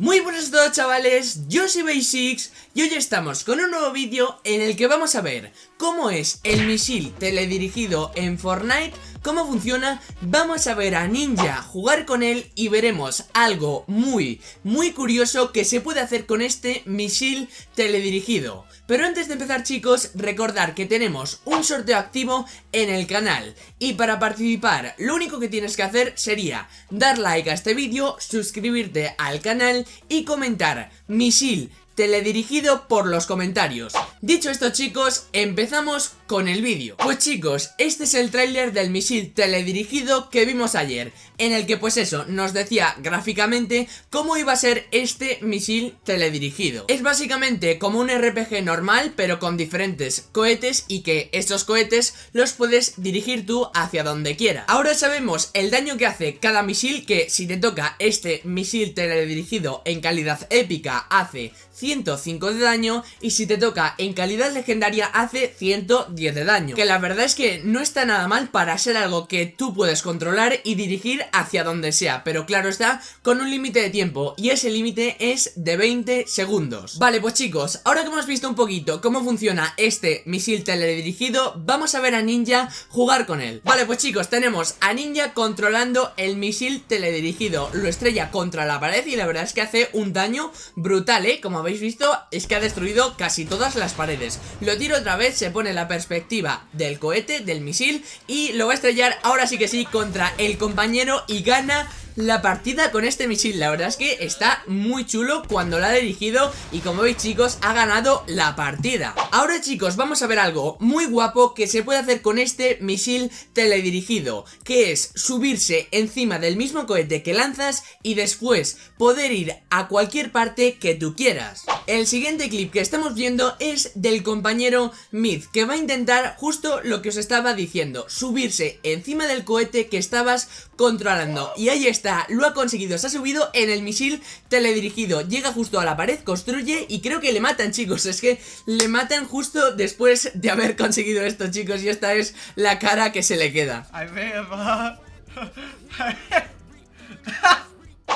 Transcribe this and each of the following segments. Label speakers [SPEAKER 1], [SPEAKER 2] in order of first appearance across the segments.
[SPEAKER 1] Muy buenas a todos chavales, yo soy Basics y hoy estamos con un nuevo vídeo en el que vamos a ver cómo es el misil teledirigido en Fortnite, cómo funciona, vamos a ver a Ninja jugar con él y veremos algo muy, muy curioso que se puede hacer con este misil teledirigido. Pero antes de empezar chicos, recordar que tenemos un sorteo activo en el canal. Y para participar, lo único que tienes que hacer sería dar like a este vídeo, suscribirte al canal y comentar misil teledirigido por los comentarios. Dicho esto chicos, empezamos con el vídeo. Pues chicos, este es el tráiler del misil teledirigido que vimos ayer En el que pues eso, nos decía gráficamente cómo iba a ser este misil teledirigido. Es básicamente como un RPG normal pero con diferentes cohetes y que estos cohetes los puedes dirigir tú hacia donde quiera. Ahora sabemos el daño que hace cada misil que si te toca este misil teledirigido en calidad épica hace 105 de daño y si te toca en calidad legendaria hace 110 de daño. Que la verdad es que no está nada mal para ser algo que tú puedes controlar y dirigir hacia donde sea Pero claro está, con un límite de tiempo y ese límite es de 20 segundos. Vale pues chicos, ahora que hemos visto un poquito cómo funciona este misil teledirigido Vamos a ver a Ninja jugar con él. Vale pues chicos, tenemos a Ninja controlando el misil teledirigido. Lo estrella contra la pared y la verdad es que hace un daño brutal, eh Como habéis visto, es que ha destruido casi todas las paredes. Lo tiro otra vez, se pone la perspectiva del cohete, del misil Y lo va a estrellar ahora sí que sí contra el compañero y gana la partida con este misil. La verdad es que está muy chulo cuando la ha dirigido Y como veis chicos, ha ganado la partida. Ahora chicos, vamos a ver algo muy guapo que se puede hacer con este misil teledirigido Que es subirse encima del mismo cohete que lanzas Y después poder ir a cualquier parte que tú quieras. El siguiente clip que estamos viendo es del compañero Myth Que va a intentar justo lo que os estaba diciendo Subirse encima del cohete que estabas controlando. Y ahí está lo ha conseguido, se ha subido en el misil teledirigido. Llega justo a la pared, construye y creo que le matan chicos. Es que le matan justo después de haber conseguido esto chicos Y esta es la cara que se le queda.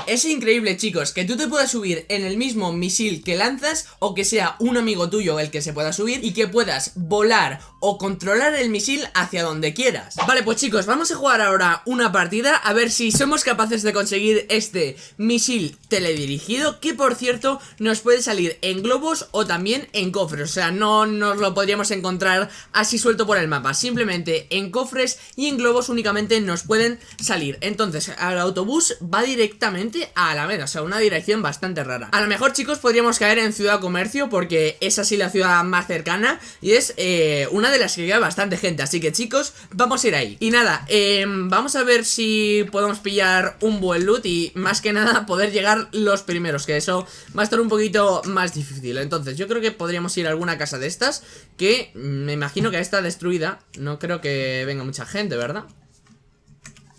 [SPEAKER 1] Es increíble chicos, que tú te puedas subir en el mismo misil que lanzas o que sea un amigo tuyo el que se pueda subir y que puedas volar o controlar el misil hacia donde quieras. Vale pues chicos, vamos a jugar ahora una partida a ver si somos capaces de conseguir este misil teledirigido que por cierto nos puede salir en globos o también en cofres, o sea no nos lo podríamos encontrar así suelto por el mapa, simplemente en cofres y en globos únicamente nos pueden salir. Entonces el autobús va directamente a Alameda, o sea, una dirección bastante rara. A lo mejor, chicos, podríamos caer en Ciudad Comercio porque es así la ciudad más cercana y es eh, una de las que queda bastante gente. Así que, chicos, vamos a ir ahí. Y nada, em, vamos a ver si podemos pillar un buen loot y más que nada poder llegar los primeros, que eso va a estar un poquito más difícil. Entonces, yo creo que podríamos ir a alguna casa de estas que me imagino que está destruida. No creo que venga mucha gente, ¿verdad?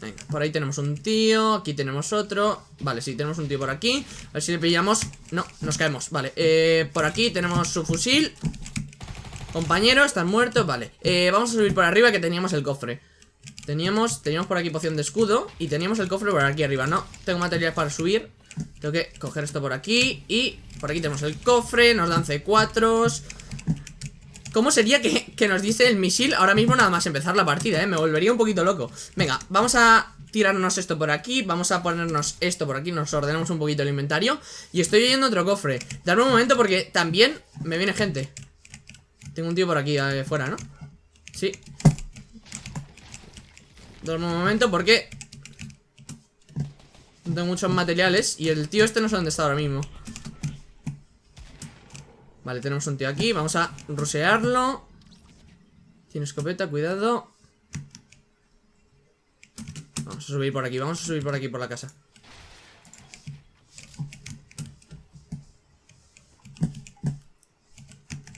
[SPEAKER 1] Venga, por ahí tenemos un tío Aquí tenemos otro Vale, sí, tenemos un tío por aquí A ver si le pillamos No, nos caemos, vale eh, Por aquí tenemos su fusil Compañero, están muertos, vale. Eh, Vamos a subir por arriba que teníamos el cofre. Teníamos, teníamos por aquí poción de escudo Y teníamos el cofre por aquí arriba. No, tengo material para subir. Tengo que coger esto por aquí Y por aquí tenemos el cofre Nos dan C4 ¿Cómo sería que, nos dice el misil ahora mismo nada más empezar la partida, eh? Me volvería un poquito loco. Venga, vamos a tirarnos esto por aquí Vamos a ponernos esto por aquí Nos ordenamos un poquito el inventario Y estoy oyendo otro cofre. Dame un momento porque también me viene gente Tengo un tío por aquí afuera, ¿no? Sí. Dame un momento porque No tengo muchos materiales Y el tío este no sé dónde está ahora mismo. Vale, tenemos un tío aquí, vamos a rusearlo. Tiene escopeta, cuidado. Vamos a subir por aquí, vamos a subir por aquí por la casa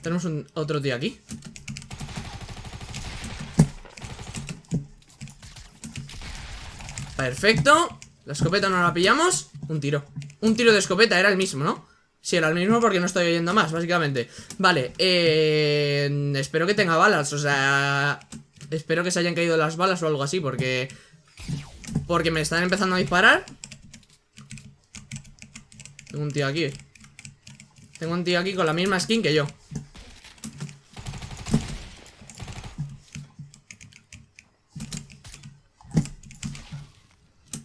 [SPEAKER 1] Tenemos otro tío aquí Perfecto La escopeta no la pillamos Un tiro Un tiro de escopeta, era el mismo, ¿no? Sí, era el mismo porque no estoy oyendo más, básicamente Vale, eh, espero que tenga balas, o sea... Espero que se hayan caído las balas o algo así, porque... Porque me están empezando a disparar Tengo un tío aquí. Tengo un tío aquí con la misma skin que yo.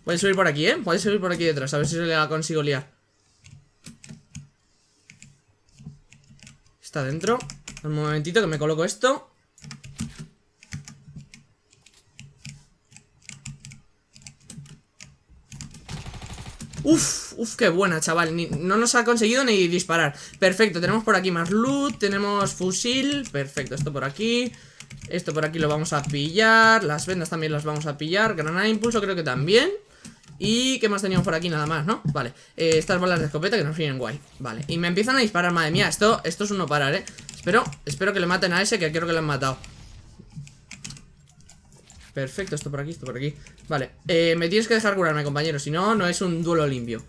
[SPEAKER 1] Puede subir por aquí, ¿eh? Puede subir por aquí detrás, a ver si se le consigo liar. Está dentro. Un momentito que me coloco esto. Uf, uf, qué buena, chaval. No nos ha conseguido ni disparar. Perfecto, tenemos por aquí más loot Tenemos fusil, perfecto, esto por aquí. Esto por aquí lo vamos a pillar. Las vendas también las vamos a pillar. Granada de impulso creo que también y ¿qué más teníamos por aquí? Nada más, ¿no? Vale, eh, estas balas de escopeta que nos vienen guay. Vale, y me empiezan a disparar, madre mía. Esto, esto es uno parar, ¿eh? Espero, espero que le maten a ese que creo que le han matado. Perfecto, esto por aquí, esto por aquí. Vale, eh, me tienes que dejar curarme, compañero. Si no, no es un duelo limpio.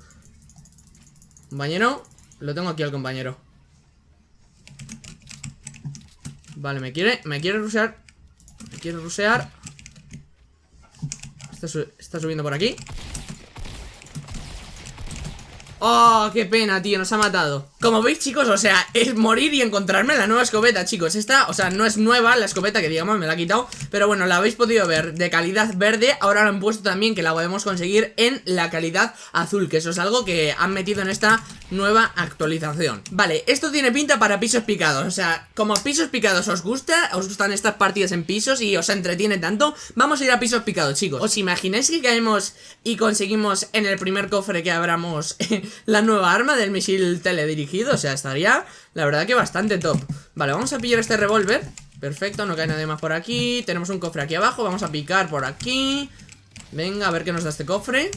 [SPEAKER 1] Compañero Lo tengo aquí al compañero. Vale, me quiere, me quiere rusear Me quiere rusear Está, está subiendo por aquí Oh, qué pena, tío, nos ha matado. Como veis, chicos, o sea, es morir y encontrarme la nueva escopeta, chicos. Esta, o sea, no es nueva la escopeta que digamos me la ha quitado Pero bueno, la habéis podido ver de calidad verde. Ahora lo han puesto también que la podemos conseguir en la calidad azul Que eso es algo que han metido en esta nueva actualización Vale, esto tiene pinta para pisos picados O sea, como pisos picados os gusta Os gustan estas partidas en pisos y os entretiene tanto Vamos a ir a pisos picados, chicos ¿Os imagináis que caemos y conseguimos en el primer cofre que abramos la nueva arma del misil teledirigido. O sea, estaría, la verdad que bastante top. Vale, vamos a pillar este revólver. Perfecto, no cae nadie más por aquí. Tenemos un cofre aquí abajo, vamos a picar por aquí. Venga, a ver qué nos da este cofre.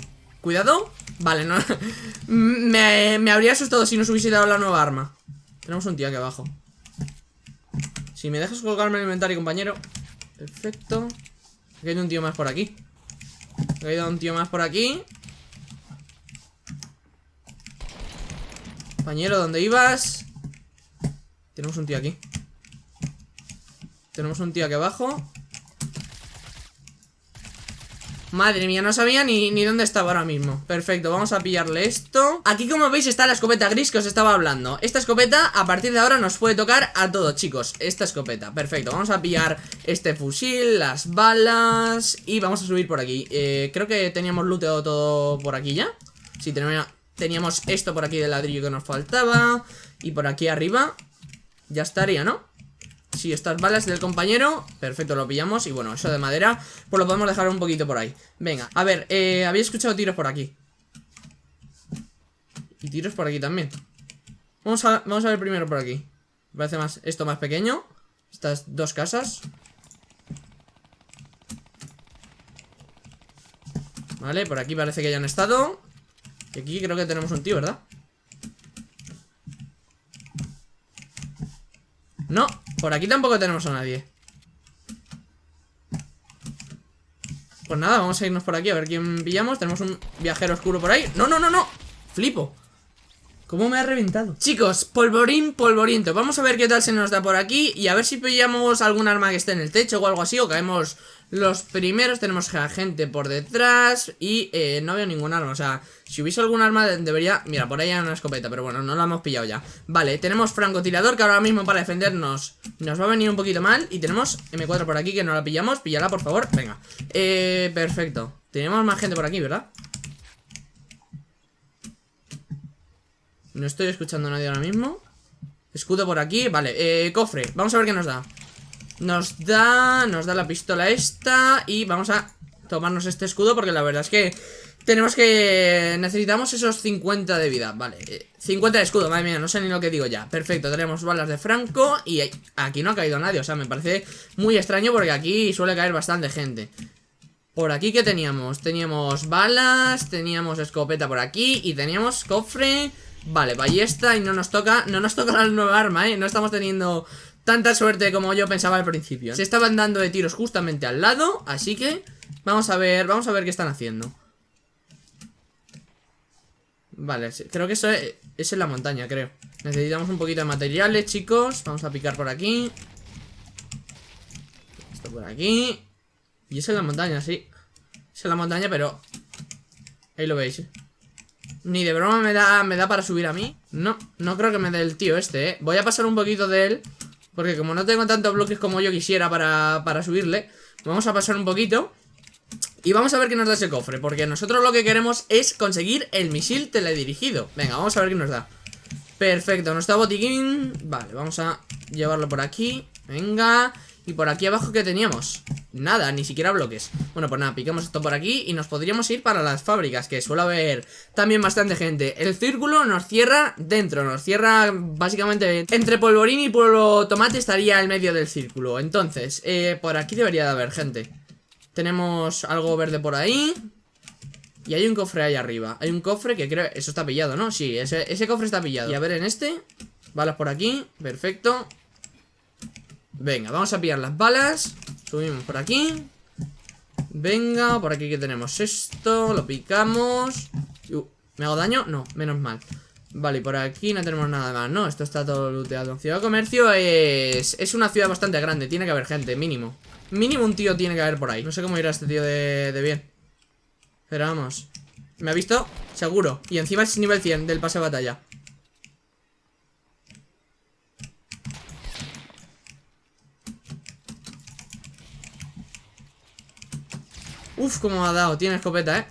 [SPEAKER 1] Cuidado. Vale, no. me, me habría asustado si nos hubiese dado la nueva arma. Tenemos un tío aquí abajo. Si me dejas colgarme el inventario, compañero. Perfecto. Aquí hay un tío más por aquí. Hay un tío más por aquí. Compañero, ¿dónde ibas? Tenemos un tío aquí Tenemos un tío aquí abajo Madre mía, no sabía ni, ni, dónde estaba ahora mismo. Perfecto, vamos a pillarle esto. Aquí como veis está la escopeta gris que os estaba hablando. Esta escopeta a partir de ahora nos puede tocar a todos chicos. Esta escopeta, perfecto. Vamos a pillar este fusil, las balas Y vamos a subir por aquí. Eh, Creo que teníamos looteado todo por aquí ya. Sí, Teníamos esto por aquí de ladrillo que nos faltaba. Y por aquí arriba Ya estaría, ¿no? Si estas balas del compañero Perfecto, lo pillamos. Y bueno, eso de madera Pues lo podemos dejar un poquito por ahí. Venga, a ver, eh, había escuchado tiros por aquí. Y tiros por aquí también. Vamos a, vamos a ver primero por aquí. Parece más, esto más pequeño. Estas dos casas. Vale, por aquí parece que ya han estado. Y aquí creo que tenemos un tío, ¿verdad? No, por aquí tampoco tenemos a nadie. Pues nada, vamos a irnos por aquí a ver quién pillamos. Tenemos un viajero oscuro por ahí. ¡No, no, no, no! Flipo. ¿Cómo me ha reventado? Chicos, polvorín, polvoriento. Vamos a ver qué tal se nos da por aquí Y a ver si pillamos algún arma que esté en el techo o algo así O caemos los primeros. Tenemos gente por detrás Y eh, no veo ningún arma, o sea Si hubiese algún arma debería... Mira, por ahí hay una escopeta Pero bueno, no la hemos pillado ya. Vale, tenemos francotirador que ahora mismo para defendernos Nos va a venir un poquito mal Y tenemos M4 por aquí que no la pillamos Píllala, por favor, venga. Eh, perfecto. Tenemos más gente por aquí, ¿verdad? No estoy escuchando a nadie ahora mismo. Escudo por aquí, vale, eh, cofre Vamos a ver qué nos da. Nos da, nos da la pistola esta Y vamos a tomarnos este escudo Porque la verdad es que tenemos que... Necesitamos esos 50 de vida, vale. 50 de escudo, madre mía, no sé ni lo que digo ya. Perfecto, tenemos balas de Franco Y aquí no ha caído nadie, o sea, me parece muy extraño Porque aquí suele caer bastante gente. Por aquí, ¿qué teníamos? Teníamos balas, teníamos escopeta por aquí Y teníamos cofre. Vale, ballesta y no nos toca No nos toca la nueva arma, ¿eh? No estamos teniendo tanta suerte como yo pensaba al principio. Se estaban dando de tiros justamente al lado Así que vamos a ver Vamos a ver qué están haciendo Vale, creo que eso es, en la montaña, creo. Necesitamos un poquito de materiales, chicos. Vamos a picar por aquí. Esto por aquí. Y es en la montaña, sí. Es en la montaña, pero Ahí lo veis, ¿eh? Ni de broma me da, me da para subir a mí. No, no creo que me dé el tío este, eh. Voy a pasar un poquito de él Porque como no tengo tantos bloques como yo quisiera para, para subirle Vamos a pasar un poquito y vamos a ver qué nos da ese cofre Porque nosotros lo que queremos es conseguir el misil teledirigido. Venga, vamos a ver qué nos da. Perfecto, nos da botiquín. Vale, vamos a llevarlo por aquí. Venga. Y por aquí abajo, ¿qué teníamos? Nada, ni siquiera bloques. Bueno, pues nada, picamos esto por aquí Y nos podríamos ir para las fábricas Que suele haber también bastante gente. El círculo nos cierra dentro Nos cierra básicamente Entre polvorín y polvo tomate estaría el medio del círculo. Entonces, eh, por aquí debería de haber gente Tenemos algo verde por ahí. Y hay un cofre ahí arriba. Hay un cofre que creo... Eso está pillado, ¿no? Sí, ese, cofre está pillado. Y a ver en este Balas por aquí Perfecto. Venga, vamos a pillar las balas. Subimos por aquí. Venga, por aquí que tenemos esto Lo picamos. Uh, ¿Me hago daño? No, menos mal. Vale, y por aquí no tenemos nada más, ¿no? Esto está todo looteado. Ciudad de Comercio es... Es una ciudad bastante grande Tiene que haber gente, mínimo Mínimo un tío tiene que haber por ahí No sé cómo irá este tío de, bien Pero vamos ¿Me ha visto? Seguro Y encima es nivel 100 del pase de batalla Uf, cómo ha dado. Tiene escopeta, ¿eh?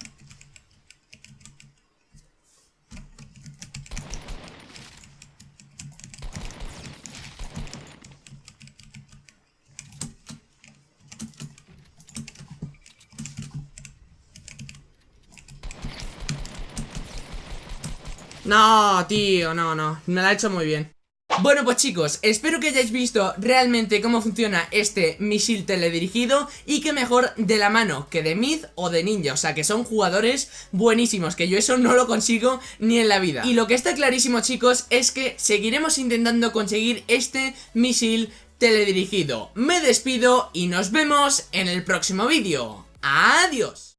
[SPEAKER 1] No, tío, no, no Me la ha hecho muy bien bueno pues chicos, espero que hayáis visto realmente cómo funciona este misil teledirigido y que mejor de la mano que de Mid o de Ninja, o sea que son jugadores buenísimos, que yo eso no lo consigo ni en la vida. Y lo que está clarísimo chicos es que seguiremos intentando conseguir este misil teledirigido. Me despido y nos vemos en el próximo vídeo. ¡Adiós!